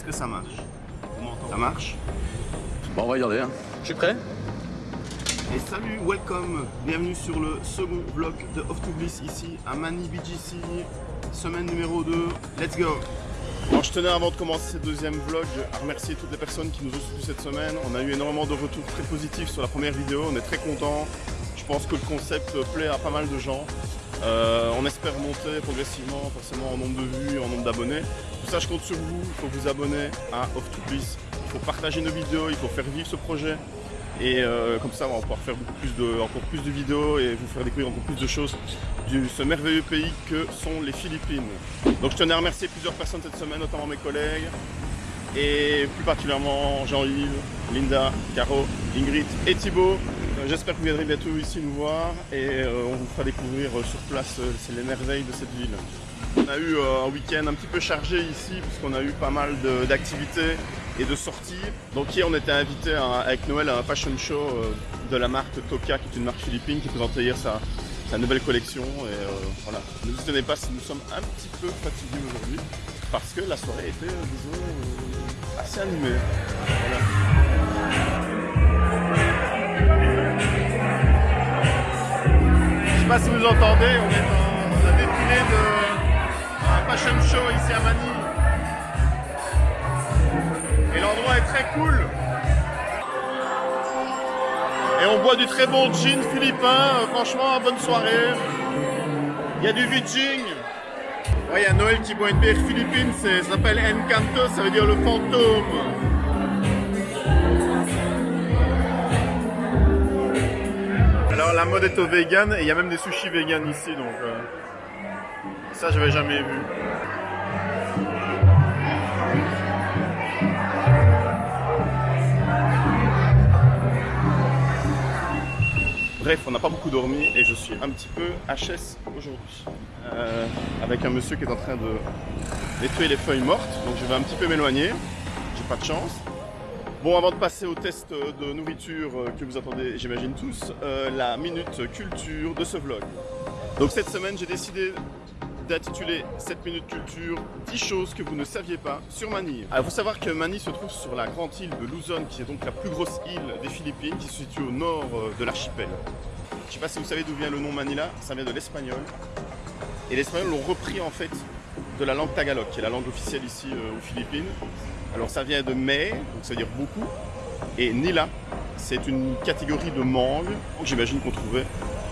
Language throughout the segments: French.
Est-ce que ça marche Ça marche Bon, on va regarder. Hein. Je suis prêt Et salut, welcome Bienvenue sur le second vlog de Off to Bliss ici à Mani BGC, semaine numéro 2. Let's go alors je tenais avant de commencer ce deuxième vlog à remercier toutes les personnes qui nous ont soutenus cette semaine. On a eu énormément de retours très positifs sur la première vidéo, on est très contents. Je pense que le concept plaît à pas mal de gens. Euh, on espère monter progressivement, forcément en nombre de vues, en nombre d'abonnés. Tout ça, je compte sur vous. Il faut vous abonner à Off to Bliss. Il faut partager nos vidéos, il faut faire vivre ce projet. Et euh, comme ça, on va pouvoir faire encore plus de vidéos et vous faire découvrir encore plus de choses de ce merveilleux pays que sont les Philippines. Donc je tenais à remercier plusieurs personnes cette semaine, notamment mes collègues, et plus particulièrement Jean-Yves, Linda, Caro, Ingrid et Thibaut. Euh, j'espère que vous viendrez bientôt ici nous voir et euh, on vous fera découvrir euh, sur place les merveilles de cette ville. On a eu un week-end un petit peu chargé ici puisqu'on a eu pas mal d'activités et de sorties. Donc hier on était invité avec Noël à un fashion show de la marque Toka qui est une marque philippine qui présentait hier sa, nouvelle collection et voilà. Ne vous étonnez pas si nous sommes un petit peu fatigués aujourd'hui parce que la soirée était disons assez animée. Pas si vous entendez, on est dans la défilé de un fashion show ici à Manille. Et l'endroit est très cool. Et on boit du très bon gin philippin. Franchement, bonne soirée. Il y a du Vijing. il y a Noël qui boit une bière philippine, ça s'appelle Encanto, ça veut dire le fantôme. La mode est au vegan et il y a même des sushis vegan ici donc euh, ça j'avais jamais vu. Bref, on n'a pas beaucoup dormi et je suis un petit peu HS aujourd'hui. Euh, avec un monsieur qui est en train de nettoyer les feuilles mortes, donc je vais un petit peu m'éloigner. J'ai pas de chance. Bon, avant de passer au test de nourriture euh, que vous attendez, j'imagine tous, euh, la minute culture de ce vlog. Donc cette semaine, j'ai décidé d'intituler cette minute culture 10 choses que vous ne saviez pas sur Manille. Il faut savoir que Manille se trouve sur la grande île de Luzon, qui est donc la plus grosse île des Philippines, qui se situe au nord euh, de l'archipel. Je ne sais pas si vous savez d'où vient le nom Manila, ça vient de l'espagnol. Et les Espagnols l'ont repris en fait de la langue tagalog, qui est la langue officielle ici aux Philippines. Alors ça vient de mai, donc ça veut dire beaucoup, et Nila, c'est une catégorie de mangue. J'imagine qu'on trouvait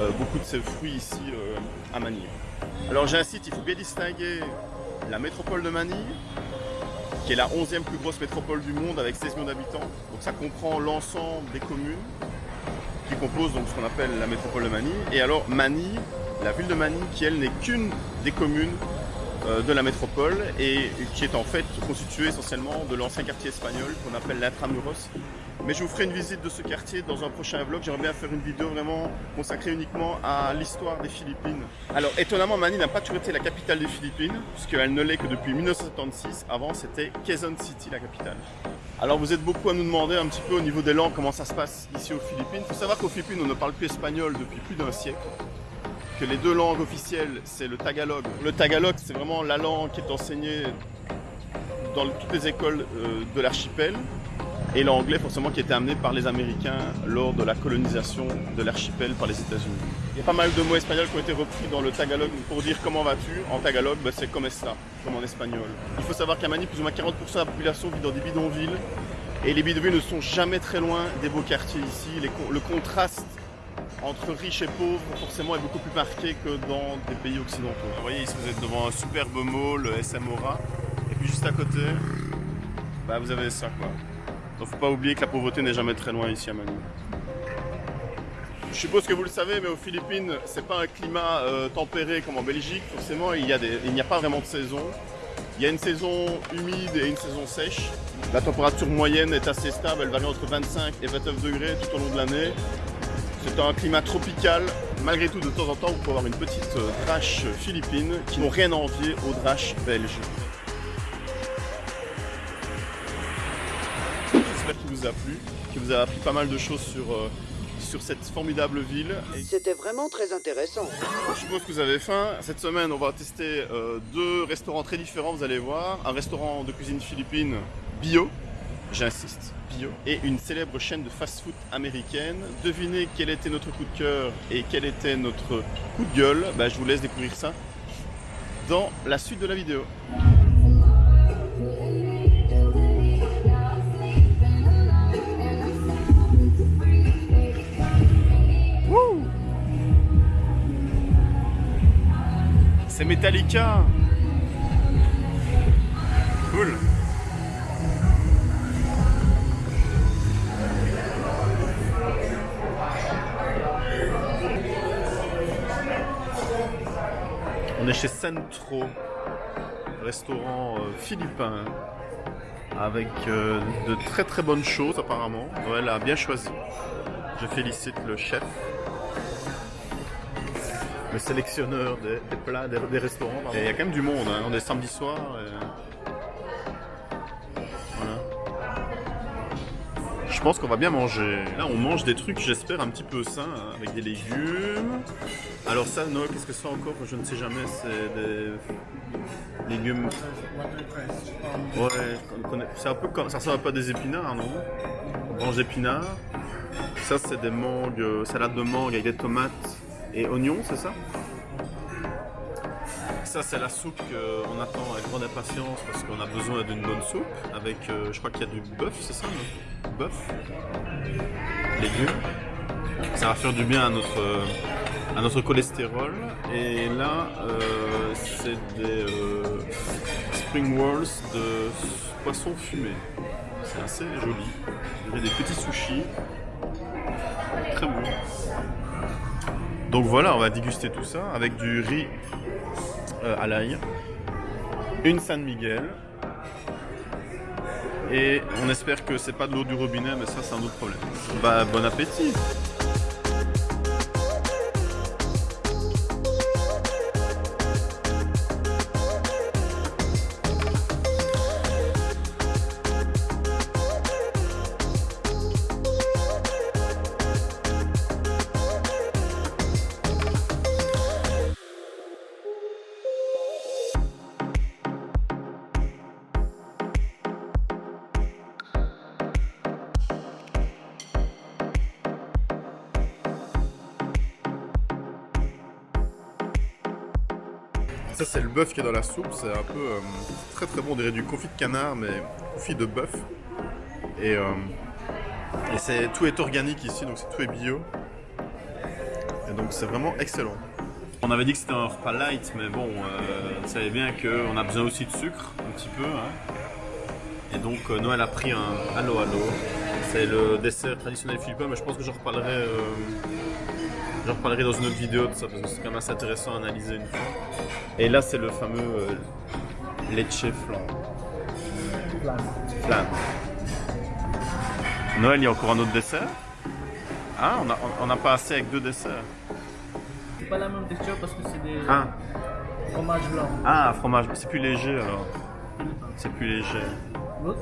euh, beaucoup de ces fruits ici euh, à Manille. Alors j'incite, il faut bien distinguer la métropole de Manille, qui est la 11e plus grosse métropole du monde avec 16 millions d'habitants. Donc ça comprend l'ensemble des communes qui composent donc ce qu'on appelle la métropole de Manille. Et alors Manille, la ville de Manille, qui elle n'est qu'une des communes de la métropole et qui est en fait constitué essentiellement de l'ancien quartier espagnol qu'on appelle l'Intramuros. Mais je vous ferai une visite de ce quartier dans un prochain vlog. J'aimerais bien faire une vidéo vraiment consacrée uniquement à l'histoire des Philippines. Alors étonnamment, Manille n'a pas toujours été la capitale des Philippines, puisqu'elle ne l'est que depuis 1976. Avant, c'était Quezon City, la capitale. Alors vous êtes beaucoup à nous demander un petit peu au niveau des langues comment ça se passe ici aux Philippines. Il faut savoir qu'aux Philippines, on ne parle plus espagnol depuis plus d'un siècle les deux langues officielles, c'est le tagalog. Le tagalog, c'est vraiment la langue qui est enseignée dans toutes les écoles euh, de l'archipel. Et l'anglais, forcément, qui été amené par les Américains lors de la colonisation de l'archipel par les États-Unis. Il y a pas mal de mots espagnols qui ont été repris dans le tagalog pour dire comment vas-tu. En tagalog, bah, c'est comme ça, comme en espagnol. Il faut savoir qu'à Mani, plus ou moins 40% de la population vit dans des bidonvilles. Et les bidonvilles ne sont jamais très loin des beaux quartiers ici. le contraste entre riches et pauvres, forcément, est beaucoup plus marqué que dans des pays occidentaux. Vous voyez, ici, vous êtes devant un superbe mall, le SMORA, et puis juste à côté, bah, vous avez ça, quoi. Donc, faut pas oublier que la pauvreté n'est jamais très loin ici à Manille. Je suppose que vous le savez, mais aux Philippines, c'est pas un climat euh, tempéré comme en Belgique. Forcément, il n'y a, a pas vraiment de saison. Il y a une saison humide et une saison sèche. La température moyenne est assez stable, elle varie entre 25 et 29 degrés tout au long de l'année. C'est un climat tropical. Malgré tout, de temps en temps, vous pouvez avoir une petite euh, drache philippine qui n'ont rien à envier aux draches belges. J'espère qu'il vous a plu, qu'il vous a appris pas mal de choses sur, euh, sur cette formidable ville. C'était vraiment très intéressant. je suppose que vous avez faim. Cette semaine, on va tester euh, deux restaurants très différents, vous allez voir. Un restaurant de cuisine philippine bio, j'insiste, bio. Et une célèbre chaîne de fast-food américaine. Devinez quel était notre coup de cœur et quel était notre coup de gueule. Bah, je vous laisse découvrir ça dans la suite de la vidéo. C'est Metallica Cool On est chez Centro, restaurant euh, philippin, avec euh, de très très bonnes choses apparemment. Noël a bien choisi. Je félicite le chef, le sélectionneur des, plats, des, restaurants. il y a quand même du monde, hein. on est samedi soir. Je pense qu'on va bien manger. Là, on mange des trucs, j'espère, un petit peu sains, hein, avec des légumes. Alors ça, Noël, qu'est-ce que c'est encore Je ne sais jamais, c'est des légumes... Ouais, c'est un peu comme... Ça ressemble un peu à des épinards, non? Branches d'épinards. Ça, c'est des mangues, euh, salade de mangue avec des tomates et oignons, c'est ça? Ça, c'est la soupe qu'on attend avec grande impatience parce qu'on a besoin d'une bonne soupe. Avec, euh, je crois qu'il y a du bœuf, c'est ça Bœuf? Légumes? Ça va faire du bien à notre, euh, à notre cholestérol. Et là, euh, c'est des euh, spring rolls de poisson fumé. C'est assez joli. Il y a des petits sushis. Très bon. Donc voilà, on va déguster tout ça avec du riz euh, à l'ail, une San Miguel. Et on espère que c'est pas de l'eau du robinet, mais ça c'est un autre problème. Bah bon appétit Ça c'est le bœuf qui est dans la soupe, c'est un peu euh, très très bon, on dirait du confit de canard mais confit de bœuf. Et, euh, et c'est tout est organique ici, donc c'est tout est bio. Et donc c'est vraiment excellent. On avait dit que c'était un repas light, mais bon, euh, vous savez bien qu'on a besoin aussi de sucre, un petit peu. hein. Et donc euh, Noël a pris un Allo Allo. C'est le dessert traditionnel philippin, mais je pense que j'en reparlerai, j'en reparlerai dans une autre vidéo de ça, parce que c'est quand même assez intéressant à analyser une fois. Et là, c'est le fameux euh, leche flan. Flan. Noël, il y a encore un autre dessert? Ah, on n'a pas assez avec deux desserts. C'est pas la même texture parce que c'est des Ah, fromages blancs. ah fromage, c'est plus léger alors. C'est plus léger. L'autre,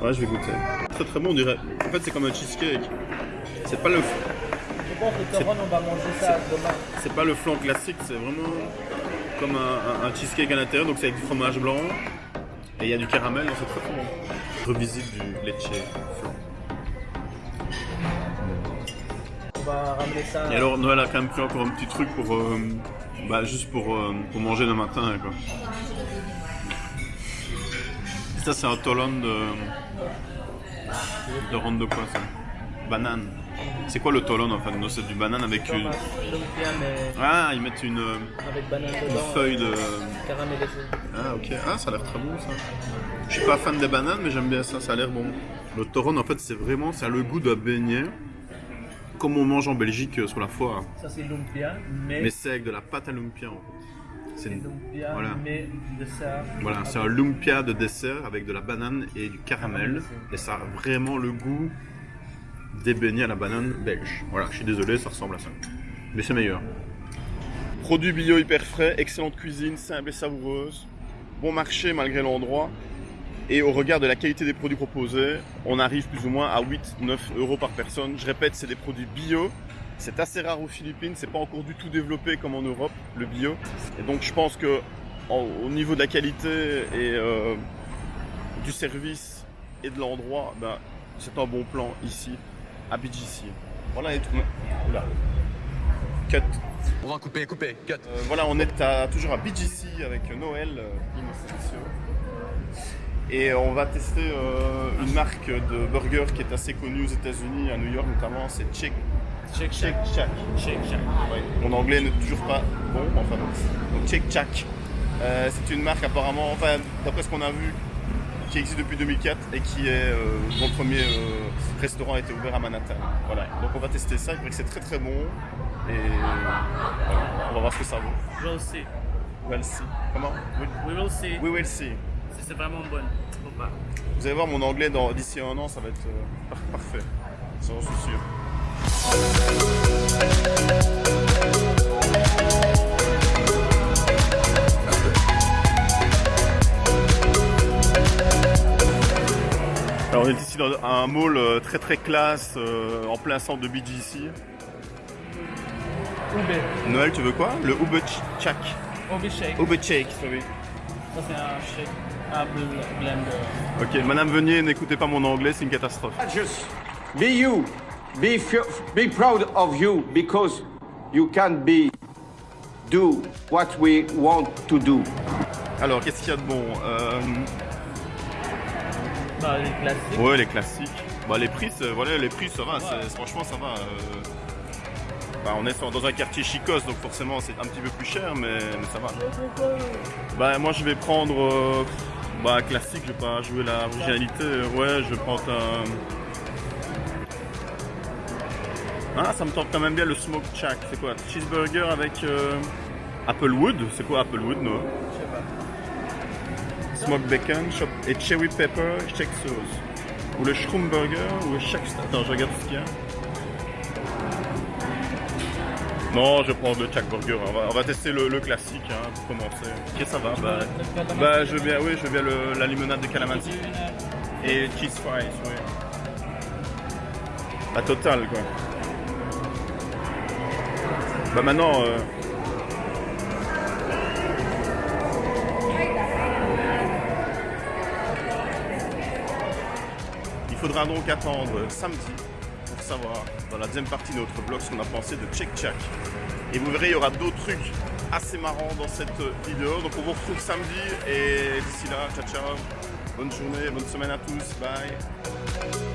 Ouais, je vais goûter. Très très bon, on dirait. En fait, c'est comme un cheesecake. C'est pas le, je pense que Toron, on va manger ça demain. c'est pas le flan classique, c'est vraiment comme un, un- un cheesecake à l'intérieur, donc c'est avec du fromage blanc et il y a du caramel, donc c'est très bon. Revisite du leche flan. On va ramener ça. Et alors Noël a quand même pris encore un petit truc pour, euh, bah, juste pour, euh, pour manger le matin quoi. Ça c'est un tolon de, de ronde de quoi ça? Banane. C'est quoi le tolon en fait Non, C'est du banane avec une. Ah, ils mettent une, euh, avec banane une feuille de. Caramélisé. Ah ok, ah ça a l'air très bon ça. Je suis pas fan des bananes mais j'aime bien ça, ça a l'air bon. Le tauron en fait c'est vraiment, ça a le goût de beignet, comme on mange en Belgique euh, sur la foire. Ça, c'est lumpia, mais. Mais c'est avec de la pâte à lumpia en fait. C'est une- lumpia, voilà. mais de ça. Voilà, c'est un lumpia de dessert avec de la banane et du caramel. Et ça a vraiment le goût des beignets à la banane belge. Voilà, je suis désolé, ça ressemble à ça. Mais c'est meilleur. Produits bio hyper frais, excellente cuisine, simple et savoureuse. Bon marché malgré l'endroit. Et au regard de la qualité des produits proposés, on arrive plus ou moins à 8-9 euros par personne. Je répète, c'est des produits bio. C'est assez rare aux Philippines, c'est pas encore du tout développé comme en Europe, le bio. Et donc je pense que au niveau de la qualité et euh, du service et de l'endroit, ben, c'est un bon plan ici, à BGC. Voilà les trucs. Oula. Cut. On va couper, couper, cut. Euh, voilà, on est à- toujours à BGC avec Noël euh, Inocencio. Et on va tester euh, une marque de burger qui est assez connue aux États-Unis, à New York notamment, c'est Shake Shake Shake Shack. Shake Shack. Ouais. Mon anglais n'est toujours pas bon, enfin. Donc Shake Shack. Euh, c'est une marque apparemment, enfin d'après ce qu'on a vu, qui existe depuis 2004 et qui est euh, dont le premier euh, restaurant a été ouvert à Manhattan. Voilà. Donc on va tester ça. Il paraît que c'est très très bon et voilà. on va voir ce que ça vaut. We'll see. We'll see. Comment? We- will see. We will see. Si c'est vraiment bon ou pas. Vous allez voir mon anglais dans- d'ici un an, ça va être euh, par- parfait. Ça, j'en suis sûr. Est ici dans un mall euh, très très classe euh, en plein centre de BGC. Ube. Noël, tu veux quoi? Le Ube Chak. Ube Shake. Ube Shake, oui. Ça c'est un shake. Un bl- blender. Ok, Madame Venier, n'écoutez pas mon anglais, c'est une catastrophe. Just be you. Be be proud of you because you can be do what we want to do. Alors, qu'est-ce qu'il y a de bon? Euh, Bah, les classiques. Ouais, les classiques. Bah, les prix, c'est- voilà, les prix, ça va. Franchement, ça va. euh. Bah, on est dans un quartier chicos, donc forcément, c'est un petit peu plus cher, mais, mais ça va. Bah, moi, je vais prendre. euh, bah, classique, je vais pas jouer la originalité. Ouais, je vais prendre un. Ah, ça me tente quand même bien le Smoke Shack. C'est quoi? Cheeseburger avec euh, Applewood? C'est quoi Applewood, non? Je sais pas. Smoke bacon shop et cherry pepper shake sauce. Ou le shroom burger ou le shake... Attends, je regarde ce qu'il y a. Non, je prends le Shack Burger. On va, on va tester le, le classique hein, pour commencer. Ok, ça va. Bah, bah, je veux bien, oui, je veux bien le- la limonade de calamansi et cheese fries, oui. La totale, quoi. Bah maintenant. euh, faudra donc attendre samedi pour savoir dans la deuxième partie de notre vlog ce qu'on a pensé de Check Check. Et vous verrez, il y aura d'autres trucs assez marrants dans cette vidéo. Donc on vous retrouve samedi et d'ici là, ciao ciao. Bonne journée, bonne semaine à tous. Bye.